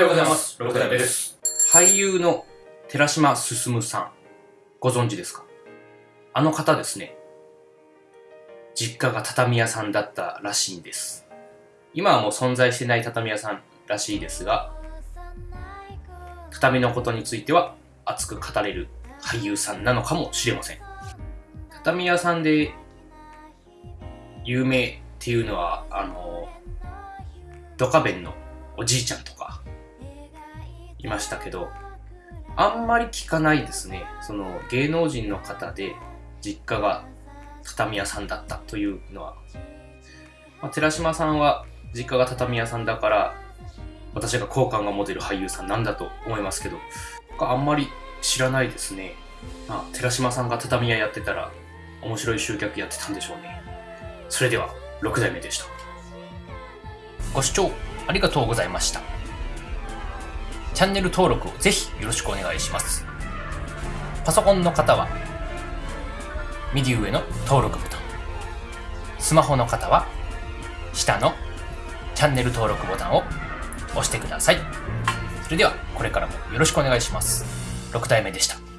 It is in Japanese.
ようございます。です。俳優の寺島進さん、ご存知ですか？あの方ですね。実家が畳屋さんだったらしいんです。今はもう存在してない畳屋さんらしいですが、畳のことについては熱く語れる俳優さんなのかもしれません。畳屋さんで有名っていうのは、あの、ドカベンのおじいちゃんとかいましたけど、あんまり聞かないですね。その芸能人の方で実家が畳屋さんだったというのは。まあ、寺島さんは実家が畳屋さんだから、私が好感が持てる俳優さんなんだと思いますけど、あんまり知らないですね。まあ、寺島さんが畳屋やってたら面白い集客やってたんでしょうね。それでは、6代目でした。ご視聴ありがとうございました。チャンネル登録をぜひよろしくお願いします。パソコンの方は、右上の登録ボタン。スマホの方は、下のチャンネル登録ボタンを押してください。それでは、これからもよろしくお願いします。6体目でした。